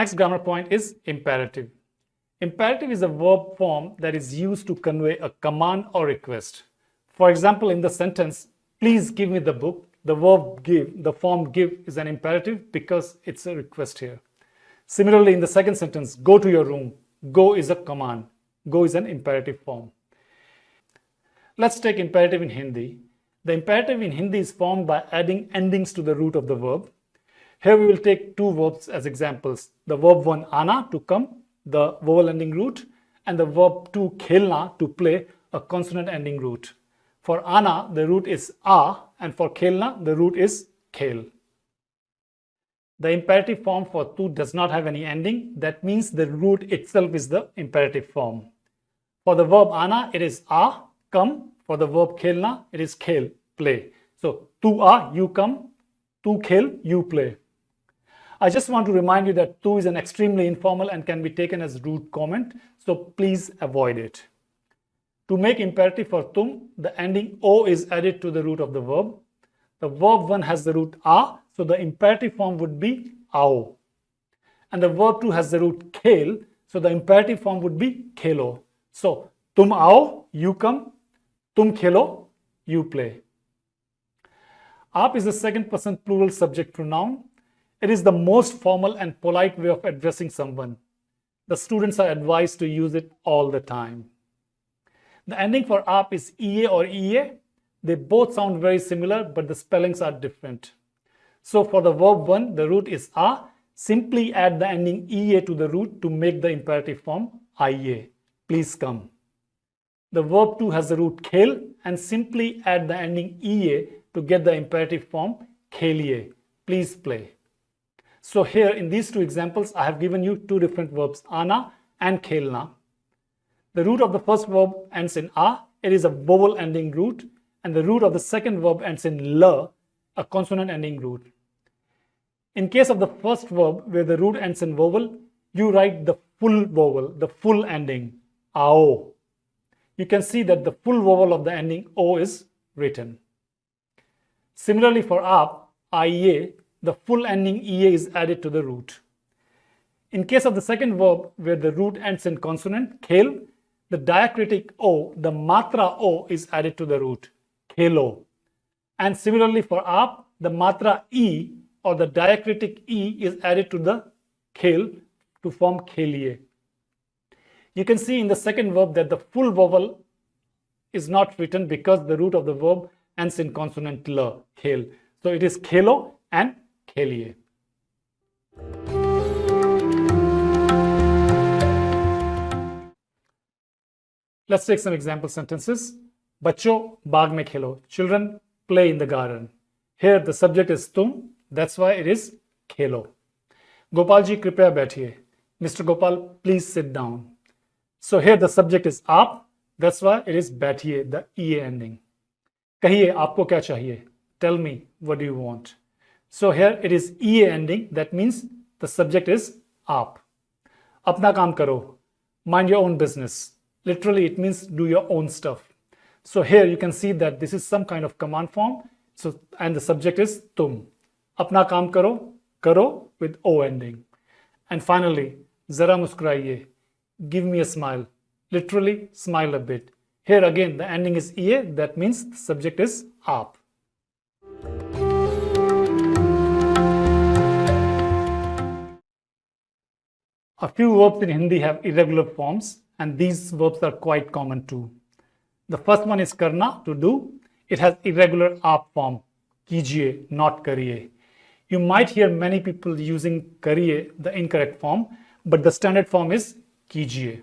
Next grammar point is imperative. Imperative is a verb form that is used to convey a command or request. For example, in the sentence, please give me the book, the verb give, the form give is an imperative because it's a request here. Similarly, in the second sentence, go to your room, go is a command, go is an imperative form. Let's take imperative in Hindi. The imperative in Hindi is formed by adding endings to the root of the verb. Here we will take two verbs as examples. The verb one, ana, to come, the vowel ending root, and the verb two, khelna, to play, a consonant ending root. For ana, the root is a, and for khelna, the root is khel. The imperative form for tu does not have any ending. That means the root itself is the imperative form. For the verb ana, it is a, come, for the verb khelna, it is khel, play. So, tu a, you come, tu khel, you play. I just want to remind you that tu is an extremely informal and can be taken as rude comment, so please avoid it. To make imperative for tum, the ending o is added to the root of the verb. The verb one has the root a, so the imperative form would be ao. And the verb two has the root khel, so the imperative form would be khelo. So, tum ao, you come, Tum khelo, you play. Aap is the second person plural subject pronoun. It is the most formal and polite way of addressing someone. The students are advised to use it all the time. The ending for aap is EA or EA. They both sound very similar, but the spellings are different. So for the verb one, the root is a. Simply add the ending EA to the root to make the imperative form IA. Please come. The verb 2 has the root khel and simply add the ending ea to get the imperative form khelie. Please play. So here in these two examples, I have given you two different verbs, ana and khelna. The root of the first verb ends in a, it is a vowel ending root, and the root of the second verb ends in la, a consonant ending root. In case of the first verb where the root ends in vowel, you write the full vowel, the full ending, ao you can see that the full vowel of the ending O is written. Similarly for aap, IEA, the full ending EA is added to the root. In case of the second verb where the root ends in consonant, khel, the diacritic O, the matra O is added to the root, khelo. And similarly for aap, the matra E or the diacritic E is added to the khel to form khelie. You can see in the second verb that the full vowel is not written because the root of the verb ends in consonant l, khel. So it is khelo and khelie. Let's take some example sentences. Bacho baag mein khelo. Children play in the garden. Here the subject is tum. That's why it is khelo. Gopal ji kripaya baithiye. Mr. Gopal, please sit down. So here the subject is aap. That's why it is baithiye, the EA ending. Kahiye, aapko kya chahiye? Tell me, what do you want? So here it is EA ending. That means the subject is aap. Apna kaam karo. Mind your own business. Literally, it means do your own stuff. So here you can see that this is some kind of command form. So, and the subject is tum. Apna kaam karo, karo with O ending. And finally, zara muskuraiye give me a smile. Literally, smile a bit. Here again, the ending is EA, that means the subject is aap. A few verbs in Hindi have irregular forms and these verbs are quite common too. The first one is karna, to do. It has irregular aap form, kijiye, not kariye. You might hear many people using kariye, the incorrect form, but the standard form is kijiye.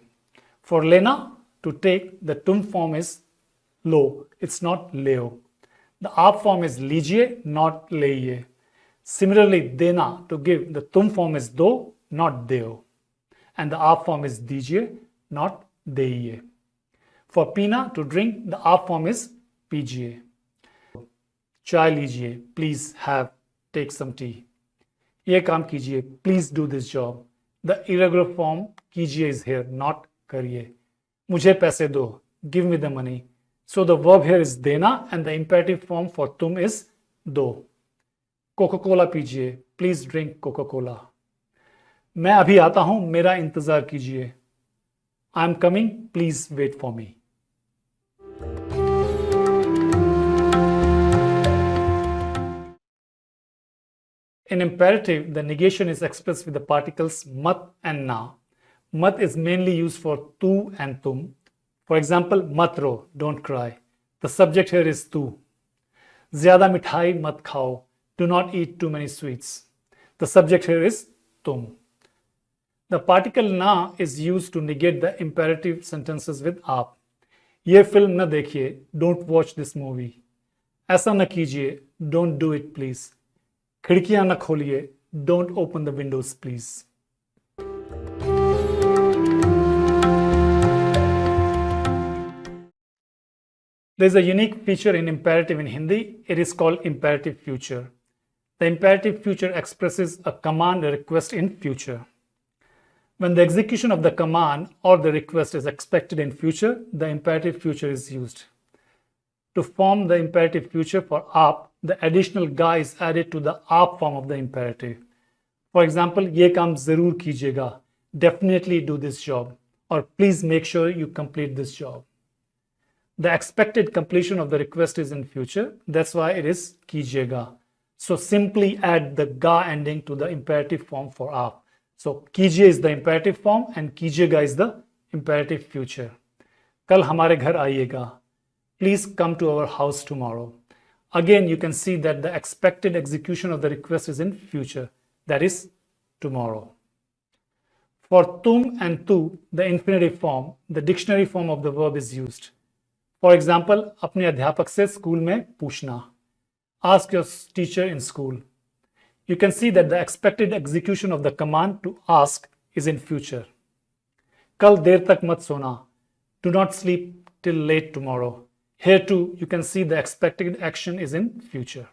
For lena, to take, the tum form is lo, it's not leo. The aap form is lijiye, not leye. Similarly, dena, to give, the tum form is do, not deo. and the R form is DGA, not DEA. For Pina to drink, the R form is PGA. चाय लीजिए please have take some tea ये काम कीजिए please do this job the irregular form कीजिए is here not करिए मुझे पैसे दो give me the money so the verb here is देना and the imperative form for तुम इज़ दो. कोका कोला पीजिए प्लीज़ ड्रिंक कोका कोला मैं अभी आता हूँ, मेरा इंतज़ार कीजिए। I am coming please wait for me in imperative the negation is express with the particles मत एंड ना मत इज़ मेनली यूज़ फॉर तू एंड तुम फॉर एग्ज़ाम्पल मत रो don't cry the subject here is तू ज़्यादा मिठाई मत खाओ do not eat too many sweets the subject here is तुम The particle na is used to negate the imperative sentences with aap. ये फिल्म न देखिए डोंट वॉच दिस मूवी ऐसा न कीजिए डोंट डू इट प्लीज खिड़कियां न खोलिए don't open the Windows please There is a unique feature in imperative in Hindi. It is called imperative future. The imperative future expresses a command request in future. When the execution of the command or the request is expected in future, the imperative future is used. To form the imperative future for aap, the additional ga is added to the aap form of the imperative. For example, ye kaam zarur kijiyega. Definitely do this job. Or please make sure you complete this job. The expected completion of the request is in future. That's why it is kijiyega. So simply add the ga ending to the imperative form for aap. So kijiye is the imperative form and kijiyega is the imperative future. Kal hamare ghar आइएगा. Please come to our house tomorrow. Again, you can see that the expected execution of the request is in future, that is tomorrow. For tum and tu, the infinitive form, the dictionary form of the verb is used. For example, अपने अध्यापक से school में पूछना. Ask your teacher in school. you can see that the expected execution of the command to ask is in future. Kal der tak mat sona. Do not sleep till late tomorrow. Here too, you can see the expected action is in future.